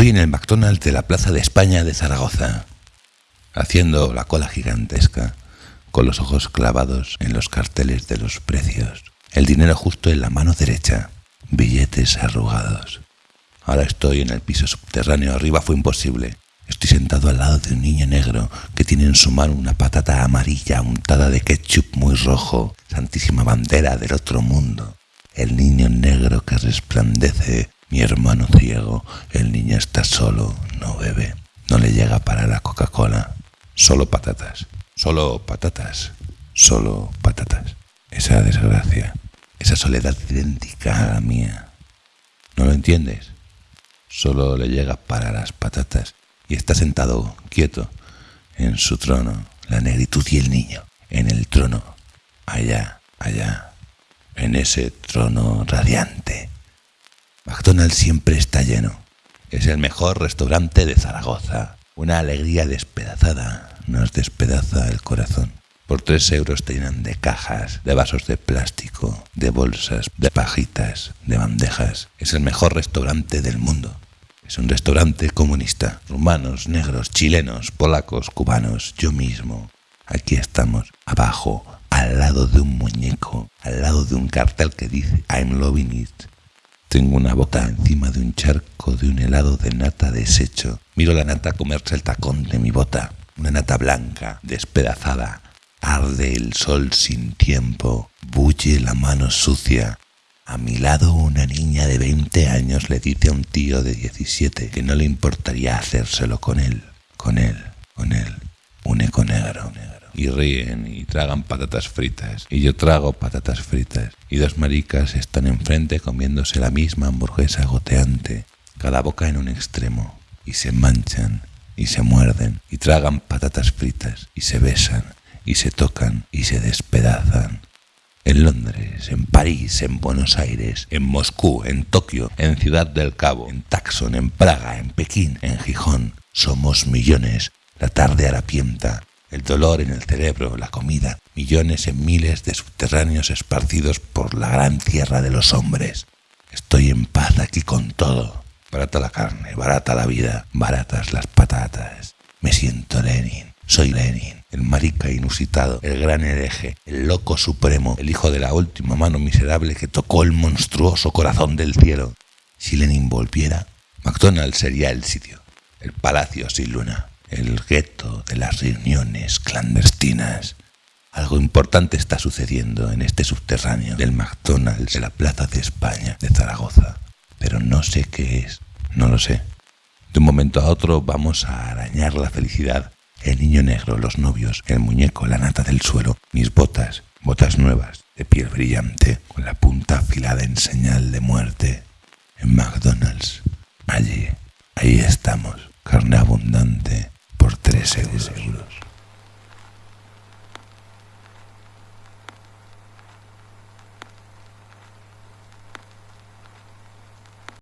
Estoy en el McDonald's de la Plaza de España de Zaragoza, haciendo la cola gigantesca, con los ojos clavados en los carteles de los precios, el dinero justo en la mano derecha, billetes arrugados. Ahora estoy en el piso subterráneo, arriba fue imposible. Estoy sentado al lado de un niño negro que tiene en su mano una patata amarilla untada de ketchup muy rojo, santísima bandera del otro mundo. El niño negro que resplandece, mi hermano ciego, el niño está solo, no bebe, no le llega para la Coca-Cola. Solo patatas, solo patatas, solo patatas. Esa desgracia, esa soledad idéntica a la mía. ¿No lo entiendes? Solo le llega para las patatas y está sentado quieto en su trono, la negritud y el niño, en el trono, allá, allá, en ese trono radiante. McDonald's siempre está lleno. Es el mejor restaurante de Zaragoza. Una alegría despedazada nos despedaza el corazón. Por tres euros te llenan de cajas, de vasos de plástico, de bolsas, de pajitas, de bandejas. Es el mejor restaurante del mundo. Es un restaurante comunista. Rumanos, negros, chilenos, polacos, cubanos, yo mismo. Aquí estamos, abajo, al lado de un muñeco, al lado de un cartel que dice I'm loving it. Tengo una boca encima de un charco de un helado de nata deshecho. Miro la nata comerse el tacón de mi bota. Una nata blanca, despedazada. Arde el sol sin tiempo. Bulle la mano sucia. A mi lado una niña de 20 años le dice a un tío de 17 que no le importaría hacérselo con él, con él, con él, un eco negro. Y ríen y tragan patatas fritas. Y yo trago patatas fritas. Y dos maricas están enfrente comiéndose la misma hamburguesa goteante, cada boca en un extremo. Y se manchan y se muerden y tragan patatas fritas y se besan y se tocan y se despedazan en Londres, en París, en Buenos Aires, en Moscú, en Tokio, en Ciudad del Cabo, en Taxon, en Praga, en Pekín, en Gijón. Somos millones, la tarde harapienta, el dolor en el cerebro, la comida, millones en miles de subterráneos esparcidos por la gran tierra de los hombres. Estoy en paz aquí con todo. Barata la carne, barata la vida, baratas las patatas. Me siento Lenin, soy Lenin el marica inusitado, el gran hereje, el loco supremo, el hijo de la última mano miserable que tocó el monstruoso corazón del cielo. Si Lenin volviera, McDonald's sería el sitio, el palacio sin luna, el gueto de las reuniones clandestinas. Algo importante está sucediendo en este subterráneo del McDonald's de la Plaza de España de Zaragoza, pero no sé qué es, no lo sé. De un momento a otro vamos a arañar la felicidad el niño negro, los novios, el muñeco, la nata del suelo, mis botas, botas nuevas, de piel brillante, con la punta afilada en señal de muerte. En McDonald's, allí, ahí estamos, carne abundante por 3 euros.